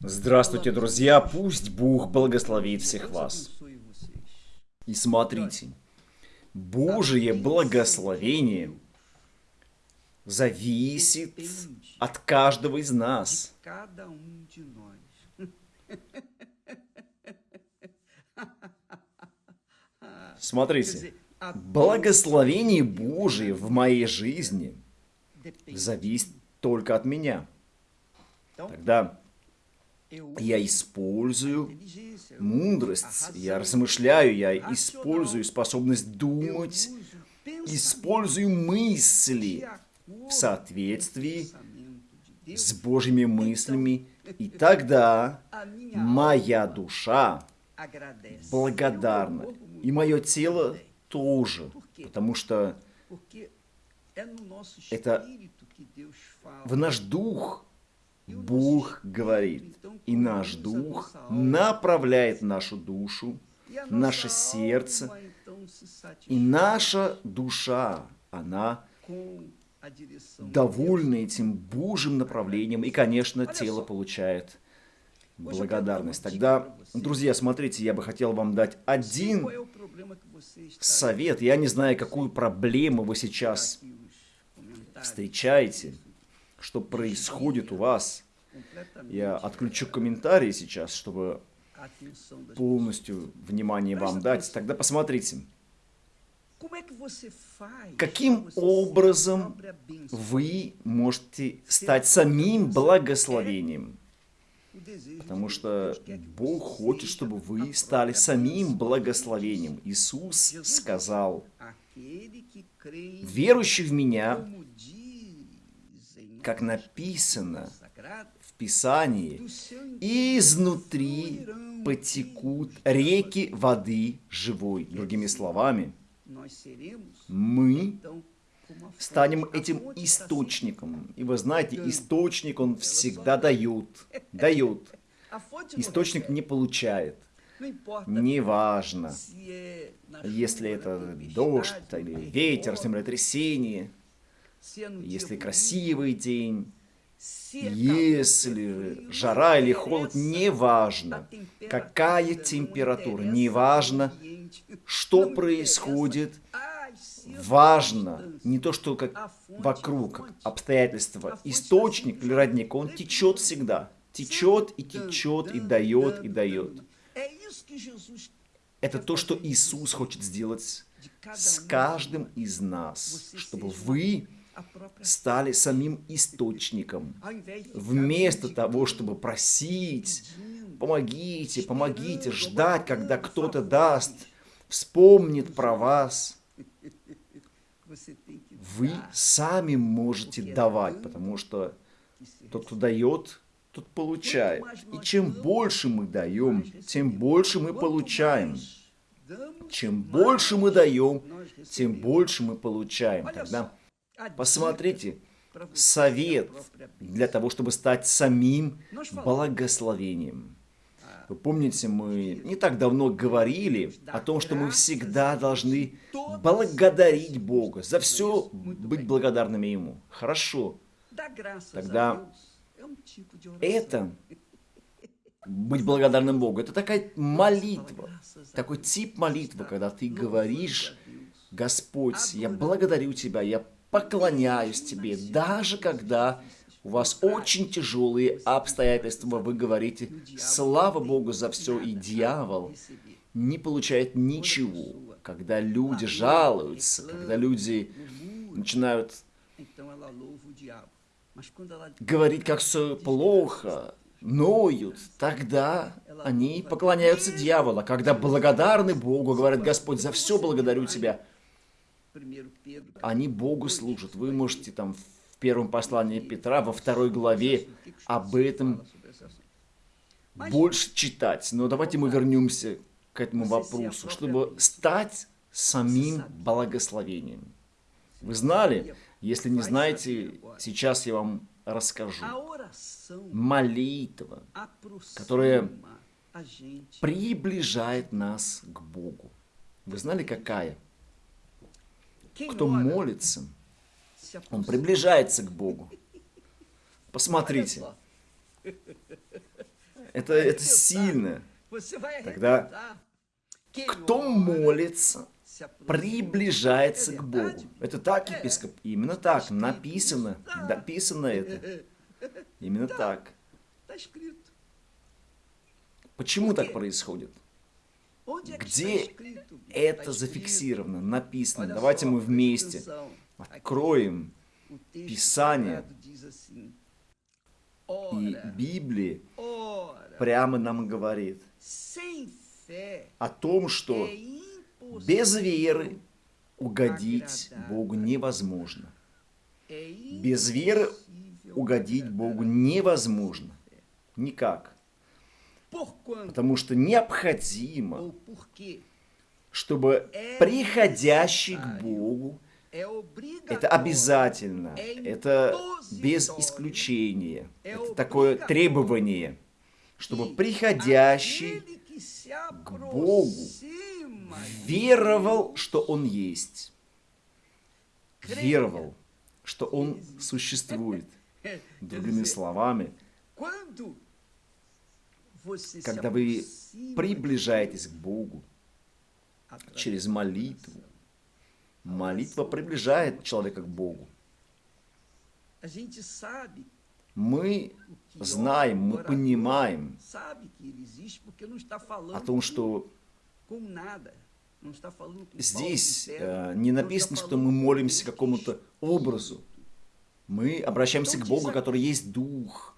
Здравствуйте, друзья! Пусть Бог благословит всех вас. И смотрите, Божие благословение зависит от каждого из нас. Смотрите, благословение Божие в моей жизни зависит только от меня. Тогда я использую мудрость, я размышляю, я использую способность думать, использую мысли в соответствии с Божьими мыслями, и тогда моя душа благодарна, и мое тело тоже, потому что это в наш дух Бог говорит, и наш дух направляет нашу душу, наше сердце, и наша душа, она довольна этим Божьим направлением, и, конечно, тело получает благодарность. Тогда, друзья, смотрите, я бы хотел вам дать один совет. Я не знаю, какую проблему вы сейчас встречаете, что происходит у вас. Я отключу комментарии сейчас, чтобы полностью внимание вам дать. Тогда посмотрите. Каким образом вы можете стать самим благословением? Потому что Бог хочет, чтобы вы стали самим благословением. Иисус сказал, верующий в Меня, как написано в Писании, изнутри потекут реки воды живой. Другими словами, мы станем этим источником. И вы знаете, источник, он всегда дает, дает. Источник не получает. Неважно, если это дождь, или ветер, землетрясение, если красивый день, если жара или холод, неважно, какая температура, неважно, что происходит, важно не то, что как вокруг, как обстоятельства. Источник или родник, он течет всегда. Течет и течет, и дает, и дает. Это то, что Иисус хочет сделать с каждым из нас, чтобы вы стали самим источником. Вместо того, чтобы просить, помогите, помогите, ждать, когда кто-то даст, вспомнит про вас. Вы сами можете давать, потому что тот, кто дает, тот получает. И чем больше мы даем, тем больше мы получаем. Чем больше мы даем, тем больше мы получаем. Тогда посмотрите, совет для того, чтобы стать самим благословением. Вы помните, мы не так давно говорили о том, что мы всегда должны благодарить Бога, за все быть благодарными Ему. Хорошо. Тогда это, быть благодарным Богу, это такая молитва, такой тип молитвы, когда ты говоришь, Господь, я благодарю Тебя, я поклоняюсь Тебе, даже когда у вас очень тяжелые обстоятельства, вы говорите, слава Богу за все, и дьявол не получает ничего. Когда люди жалуются, когда люди начинают говорить, как все плохо, ноют, тогда они поклоняются дьяволу. Когда благодарны Богу, говорят, Господь, за все благодарю Тебя, они Богу служат. Вы можете там в первом послании Петра, во второй главе об этом больше читать. Но давайте мы вернемся к этому вопросу, чтобы стать самим благословением. Вы знали? Если не знаете, сейчас я вам расскажу. Молитва, которая приближает нас к Богу. Вы знали, какая? Кто молится, он приближается к Богу. Посмотрите. Это, это сильно. Тогда кто молится, приближается к Богу. Это так, епископ? Именно так. Написано. Написано это. Именно так. Почему так происходит? Где это зафиксировано, написано? Давайте мы вместе откроем Писание и Библия прямо нам говорит о том, что без веры угодить Богу невозможно. Без веры угодить Богу невозможно. Никак. Потому что необходимо, чтобы приходящий к Богу, это обязательно, это без исключения, это такое требование, чтобы приходящий к Богу веровал, что Он есть, веровал, что Он существует. Другими словами, когда вы приближаетесь к Богу через молитву, молитва приближает человека к Богу. Мы знаем, мы понимаем о том, что здесь э, не написано, что мы молимся какому-то образу. Мы обращаемся к Богу, который есть Дух.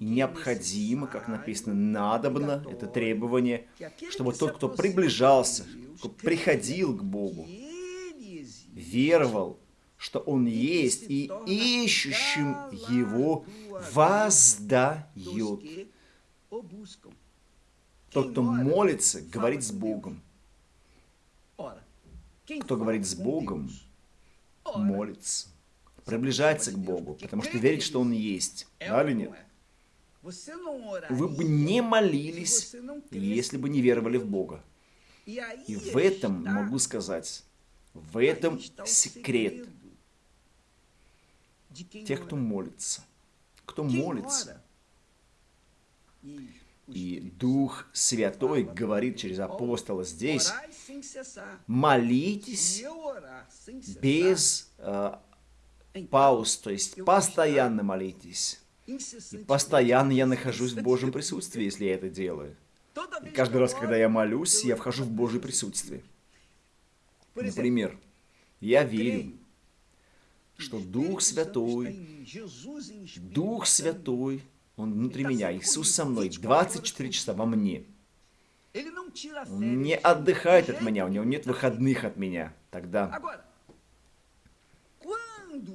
Необходимо, как написано, надобно, это требование, чтобы тот, кто приближался, кто приходил к Богу, веровал, что Он есть, и ищущим Его воздает. Тот, кто молится, говорит с Богом. Кто говорит с Богом, молится, приближается к Богу, потому что верит, что Он есть. Да или нет? Вы бы не молились, если бы не веровали в Бога. И в этом, могу сказать, в этом секрет тех, кто молится. Кто молится. И Дух Святой говорит через апостола здесь, молитесь без э, пауз, то есть постоянно молитесь. И постоянно я нахожусь в Божьем присутствии, если я это делаю. И каждый раз, когда я молюсь, я вхожу в Божье присутствие. Например, я верю, что Дух Святой, Дух Святой, Он внутри меня, Иисус со мной, 24 часа во мне. Он не отдыхает от меня, у него нет выходных от меня. Тогда,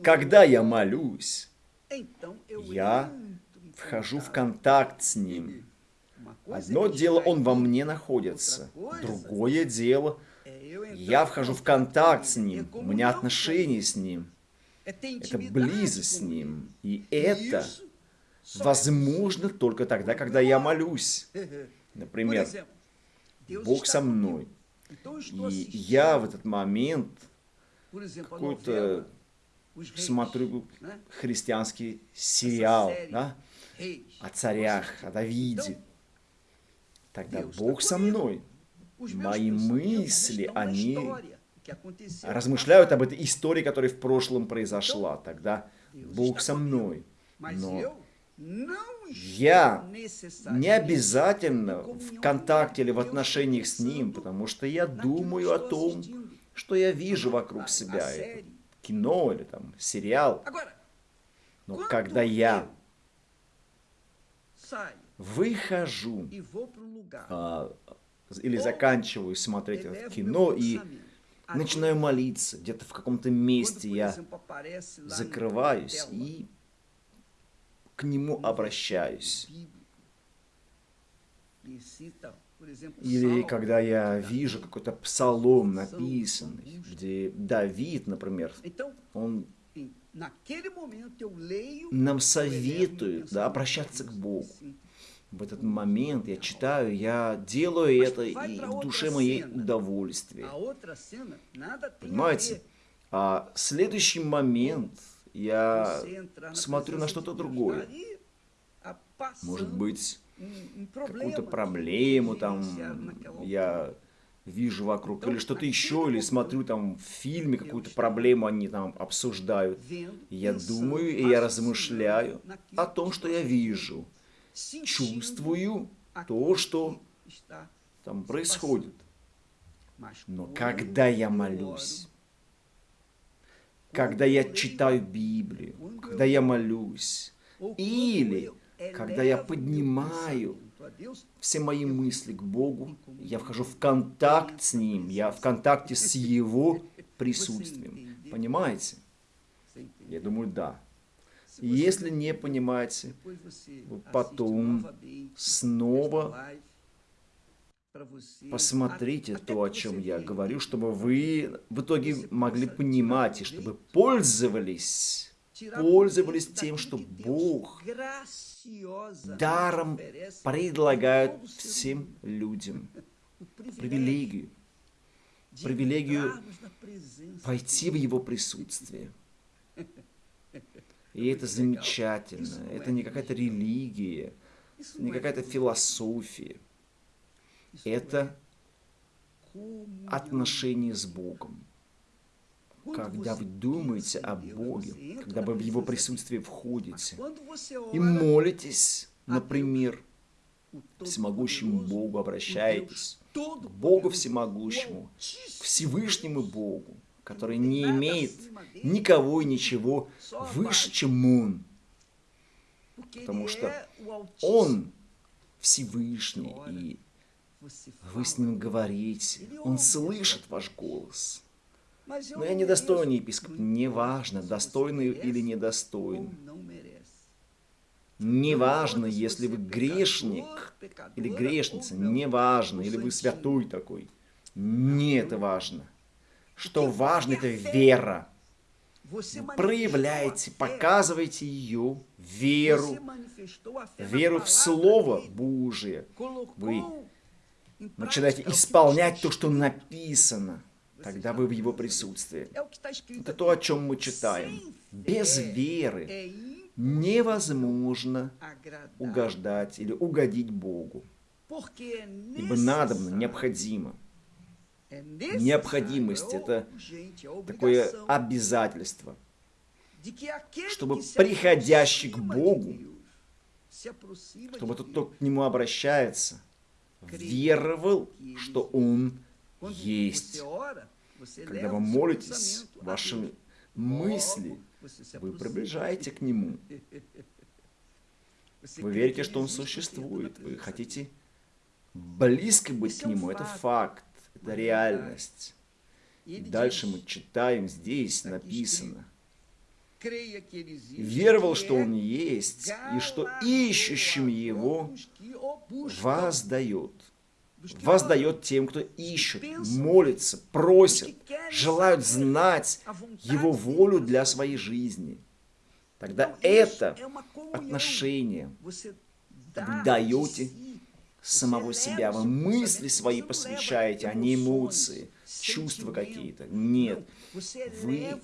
когда я молюсь, я вхожу в контакт с Ним. Одно дело, Он во мне находится. Другое дело, я вхожу в контакт с Ним. У меня отношения с Ним. Это близость с Ним. И это возможно только тогда, когда я молюсь. Например, Бог со мной. И я в этот момент какой-то смотрю христианский сериал да, о царях, о Давиде. Тогда Бог со мной. Мои мысли, они размышляют об этой истории, которая в прошлом произошла. Тогда Бог со мной. Но я не обязательно в контакте или в отношениях с Ним, потому что я думаю о том, что я вижу вокруг себя. Это кино или там сериал. Но когда я выхожу а, или заканчиваю смотреть это кино и начинаю молиться, где-то в каком-то месте я закрываюсь и к нему обращаюсь. Или когда я вижу какой-то псалом написанный, где Давид, например, он нам советует да, обращаться к Богу. В этот момент я читаю, я делаю это, и в душе моей удовольствие. Понимаете? А следующий момент я смотрю на что-то другое. Может быть, какую-то проблему там я вижу вокруг, или что-то еще, или смотрю там в фильме какую-то проблему они там обсуждают. я думаю и я размышляю о том, что я вижу, чувствую то, что там происходит. Но когда я молюсь, когда я читаю Библию, когда я молюсь, или когда я поднимаю все мои мысли к Богу, я вхожу в контакт с Ним, я в контакте с Его присутствием. Понимаете? Я думаю, да. Если не понимаете, вы потом снова посмотрите то, о чем я говорю, чтобы вы в итоге могли понимать и чтобы пользовались, пользовались тем, что Бог даром предлагает всем людям привилегию, привилегию пойти в Его присутствие. И это замечательно. Это не какая-то религия, не какая-то философия. Это отношение с Богом. Когда вы думаете о Боге, когда вы в Его присутствие входите и молитесь, например, всемогущему Богу обращаетесь, Богу всемогущему, Всевышнему Богу, который не имеет никого и ничего выше, чем Он. Потому что Он Всевышний, и вы с Ним говорите, Он слышит ваш голос. Но я недостойный епископ, неважно, достойный или недостойный. Неважно, если вы грешник или грешница, неважно, или вы святой такой. Не это важно. Что важно, это вера. Вы проявляете, показываете ее, веру, веру в Слово Божие. Вы начинаете исполнять то, что написано. Тогда вы в его присутствии. Это то, о чем мы читаем. Без веры невозможно угождать или угодить Богу. Ибо надобно, необходимо. Необходимость – это такое обязательство, чтобы приходящий к Богу, чтобы тот, кто к Нему обращается, веровал, что Он есть. Когда вы молитесь, ваши мысли, вы приближаете к Нему. Вы верите, что Он существует. Вы хотите близко быть к Нему. Это факт, это реальность. И дальше мы читаем, здесь написано. Веровал, что Он есть, и что ищущим Его воздает воздает тем, кто ищет, молится, просит, желают знать Его волю для своей жизни. Тогда это отношение вы даете самого себя, вы мысли свои посвящаете, а не эмоции, чувства какие-то. Нет, вы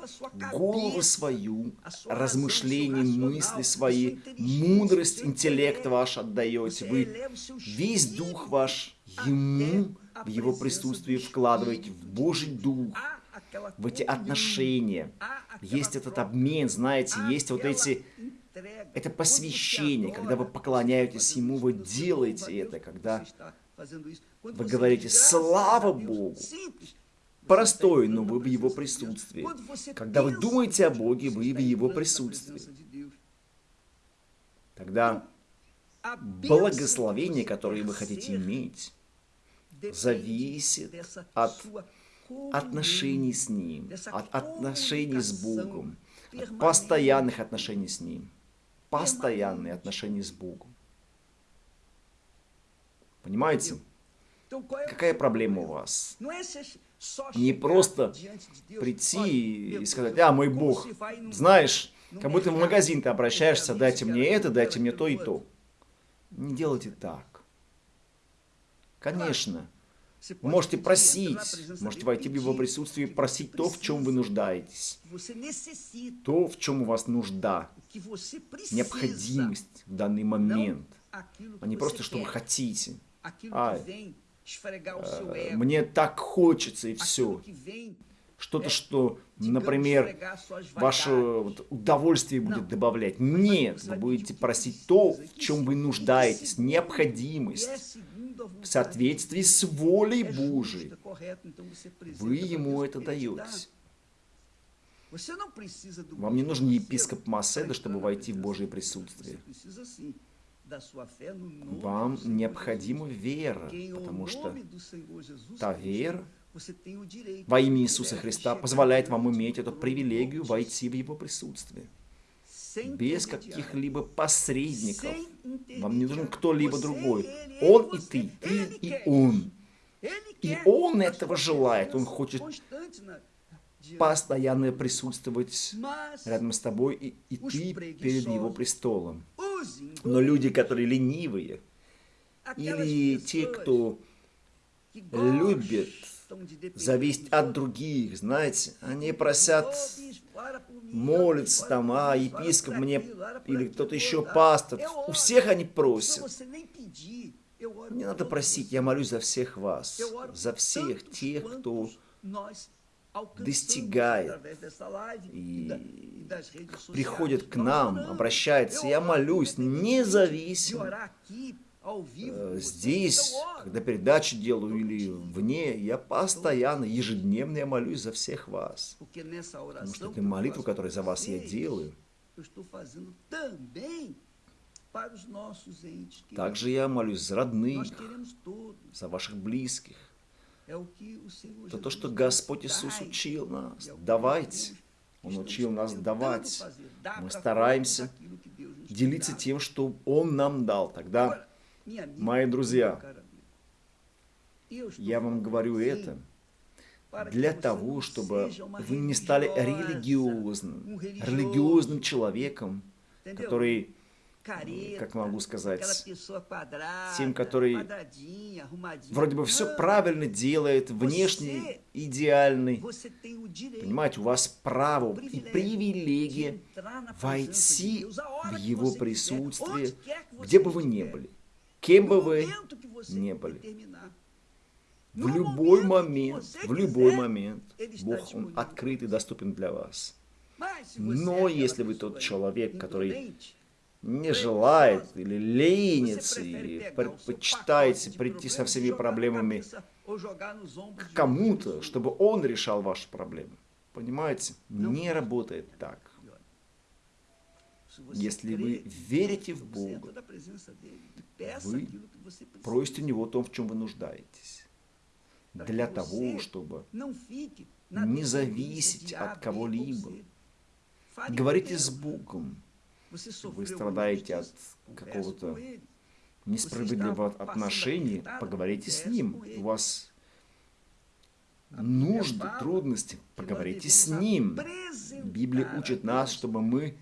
голову свою, размышления, мысли свои, мудрость, интеллект ваш отдаете. Вы весь дух ваш Ему в Его присутствии вкладываете в Божий Дух, в эти отношения. Есть этот обмен, знаете, есть вот эти... Это посвящение, когда вы поклоняетесь Ему, вы делаете это, когда вы говорите «Слава Богу!» Простой, но вы в Его присутствии. Когда вы думаете о Боге, вы в Его присутствии. Тогда благословение, которое вы хотите иметь, зависит от отношений с Ним, от отношений с Богом, от постоянных отношений с Ним. Постоянные отношения с Богом. Понимаете? Какая проблема у вас? Не просто прийти и сказать, а, мой Бог, знаешь, как будто в магазин ты обращаешься, дайте мне это, дайте мне то и то. Не делайте так. Конечно, вы можете просить, можете войти в его присутствие и просить то, в чем вы нуждаетесь. То, в чем у вас нужда, необходимость в данный момент – а не просто, что вы хотите. А, мне так хочется и все. Что-то, что, например, ваше вот, удовольствие будет добавлять. Нет, вы будете просить то, в чем вы нуждаетесь, необходимость в соответствии с волей Божией. Вы ему это даете. Вам не нужен епископ Маседа, чтобы войти в Божье присутствие. Вам необходима вера, потому что та вера во имя Иисуса Христа позволяет вам иметь эту привилегию войти в Его присутствие. Без каких-либо посредников. Вам не нужен кто-либо другой. Он и ты, ты и он. И он этого желает. Он хочет постоянно присутствовать рядом с тобой, и, и ты перед его престолом. Но люди, которые ленивые, или те, кто любит зависеть от других, знаете, они просят молиться там, а епископ мне, или кто-то еще пастор, у всех они просят. Не надо просить, я молюсь за всех вас, за всех тех, кто достигает и приходит к нам, обращается. Я молюсь независимо. Э, здесь, когда передачи делаю или вне, я постоянно, ежедневно я молюсь за всех вас. Потому что это молитва, которую за вас я делаю. Также я молюсь за родных, за ваших близких. Это то, что Господь Иисус учил нас. Давайте. Он учил нас давать. Мы стараемся делиться тем, что Он нам дал. Тогда, мои друзья, я вам говорю это для того, чтобы вы не стали религиозным, религиозным человеком, который как могу сказать, тем, который вроде бы все правильно делает, внешне идеальный. Понимаете, у вас право и привилегия войти в его присутствие, где бы вы ни были, кем бы вы ни были. В любой момент, в любой момент Бог, Он открыт и доступен для вас. Но если вы тот человек, который не желает или ленится, или предпочитаете прийти со всеми проблемами к кому-то, чтобы он решал ваши проблемы. Понимаете? Не работает так. Если вы верите в Бога, вы просите у Него о том, в чем вы нуждаетесь. Для того, чтобы не зависеть от кого-либо. Говорите с Богом вы страдаете от какого-то несправедливого отношения, поговорите с ним. У вас нужды, трудности, поговорите с ним. Библия учит нас, чтобы мы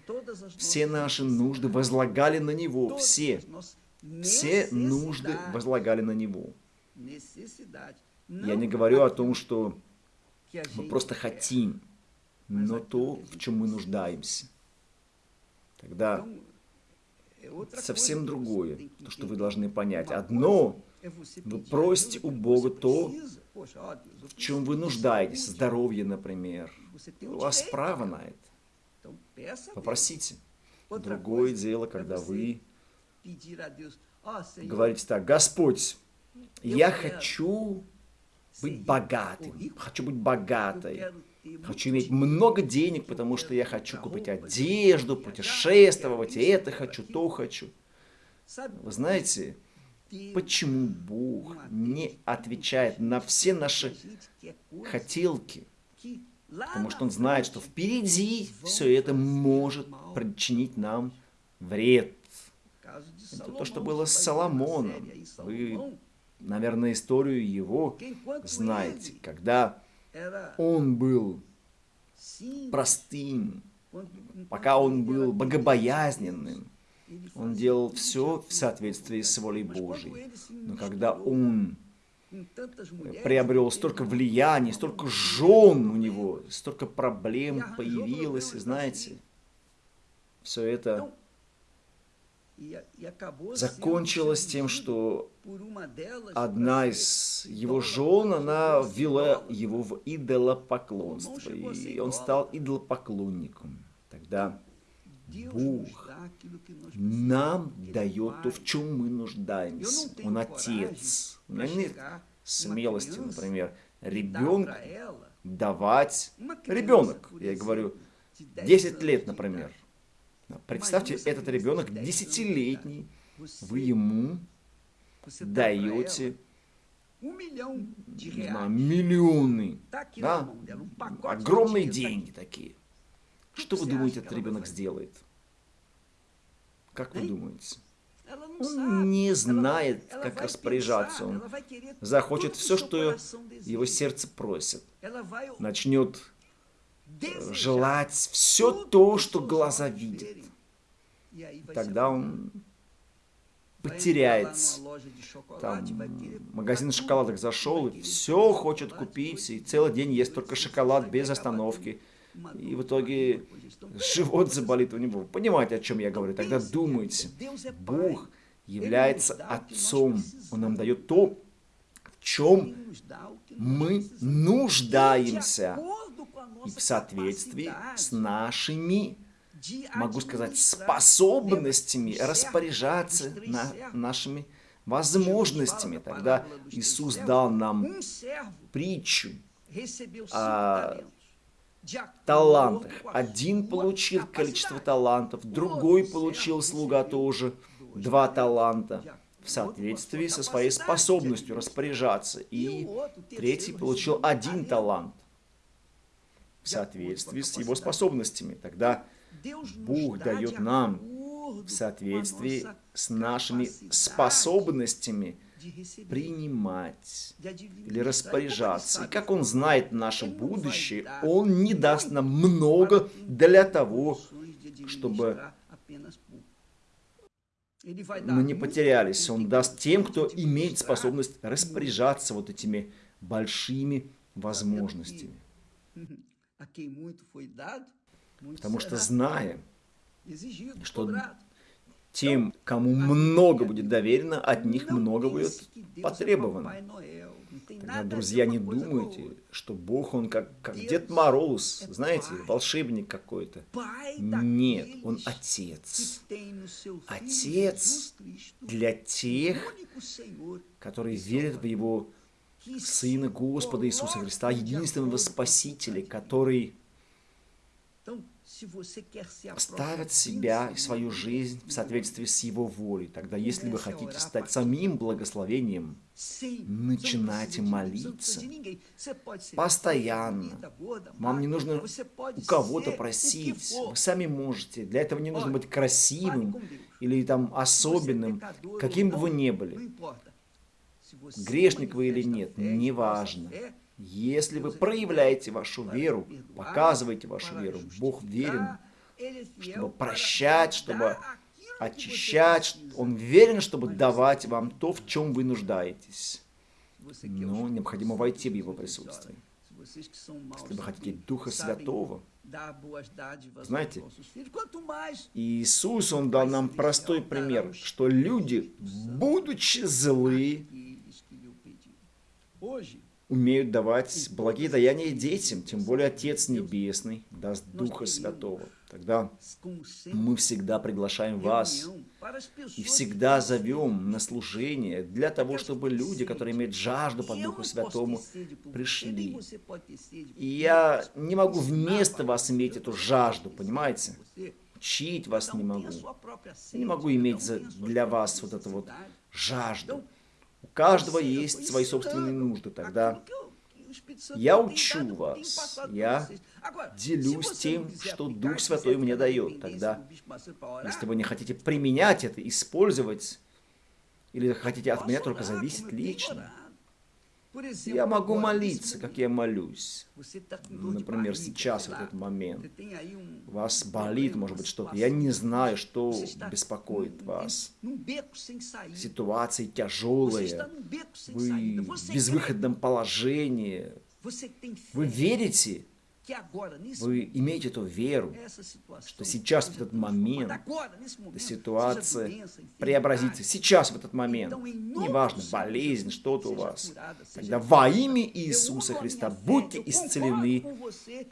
все наши нужды возлагали на Него, все. Все нужды возлагали на Него. Я не говорю о том, что мы просто хотим, но то, в чем мы нуждаемся. Тогда совсем другое, то, что вы должны понять. Одно, вы просите у Бога то, в чем вы нуждаетесь, здоровье, например. У вас право на это. Попросите. Другое дело, когда вы говорите так, Господь, я хочу быть богатым, хочу быть богатой, Хочу иметь много денег, потому что я хочу купить одежду, путешествовать, и это хочу, то хочу. Вы знаете, почему Бог не отвечает на все наши хотелки? Потому что Он знает, что впереди все это может причинить нам вред. Это то, что было с Соломоном. Вы, наверное, историю его знаете, когда он был простым, пока он был богобоязненным. Он делал все в соответствии с волей Божьей. Но когда он приобрел столько влияния, столько жен у него, столько проблем появилось, и знаете, все это закончилось тем, что одна из его жен, она ввела его в идолопоклонство, и он стал идолопоклонником. Тогда Бог нам дает то, в чем мы нуждаемся. Он Отец. У меня нет смелости, например, ребенку давать... Ребенок, я говорю, 10 лет, например. Представьте, этот ребенок десятилетний, вы ему даете не знаю, миллионы, да? огромные деньги такие. Что вы думаете, этот ребенок сделает? Как вы думаете? Он не знает, как распоряжаться. Он захочет все, что его сердце просит. Начнет желать все то, что глаза видят. Тогда он потеряется. Там магазин шоколадок зашел, и все хочет купить, и целый день ест только шоколад без остановки. И в итоге живот заболит у него. Понимаете, о чем я говорю? Тогда думайте. Бог является Отцом. Он нам дает то, в чем мы нуждаемся. И в соответствии с нашими, могу сказать, способностями распоряжаться на нашими возможностями. Тогда Иисус дал нам притчу о талантах. Один получил количество талантов, другой получил слуга тоже два таланта в соответствии со своей способностью распоряжаться. И третий получил один талант в соответствии с его способностями. Тогда Бог дает нам в соответствии с нашими способностями принимать или распоряжаться. И как Он знает наше будущее, Он не даст нам много для того, чтобы мы не потерялись. Он даст тем, кто имеет способность распоряжаться вот этими большими возможностями. Потому что зная, что тем, кому много будет доверено, от них много будет потребовано. Тогда, друзья, не думайте, что Бог, Он как, как Дед Мороз, знаете, волшебник какой-то. Нет, Он Отец. Отец для тех, которые верят в Его Сына Господа Иисуса Христа, единственного Спасителя, который ставят себя и свою жизнь в соответствии с Его волей. Тогда, если вы хотите стать самим благословением, начинайте молиться постоянно. Вам не нужно у кого-то просить. Вы сами можете. Для этого не нужно быть красивым или там особенным, каким бы вы ни были. Грешник вы или нет, неважно. Если вы проявляете вашу веру, показываете вашу веру, Бог верен, чтобы прощать, чтобы очищать. Он верен, чтобы давать вам то, в чем вы нуждаетесь. Но необходимо войти в Его присутствие. Если вы хотите Духа Святого, знаете, Иисус, Он дал нам простой пример, что люди, будучи злы, умеют давать благие даяния детям, тем более Отец Небесный даст Духа Святого. Тогда мы всегда приглашаем вас и всегда зовем на служение для того, чтобы люди, которые имеют жажду по Духу Святому, пришли. И я не могу вместо вас иметь эту жажду, понимаете? Учить вас не могу. Я не могу иметь для вас вот эту вот жажду. Каждого есть свои собственные нужды. Тогда я учу вас, я делюсь тем, что Дух Святой мне дает. Тогда, если вы не хотите применять это, использовать, или хотите от меня только зависеть лично, я могу молиться, как я молюсь. Например, сейчас, в этот момент. Вас болит, может быть, что-то. Я не знаю, что беспокоит вас. Ситуации тяжелые. Вы в безвыходном положении. Вы верите, Вы имеете эту веру, что сейчас, в этот момент, эта ситуация преобразится. Сейчас, в этот момент. Неважно, болезнь, что-то у вас. Тогда во имя Иисуса Христа будьте исцелены.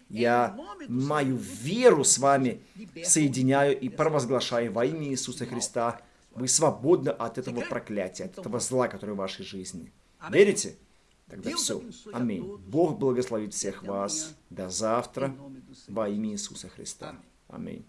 Я мою веру с вами соединяю и провозглашаю во имя Иисуса Христа. Вы свободны от этого проклятия, от этого зла, которое в вашей жизни. Верите? Тогда все. Аминь. Бог благословит всех вас. До завтра. Во имя Иисуса Христа. Аминь.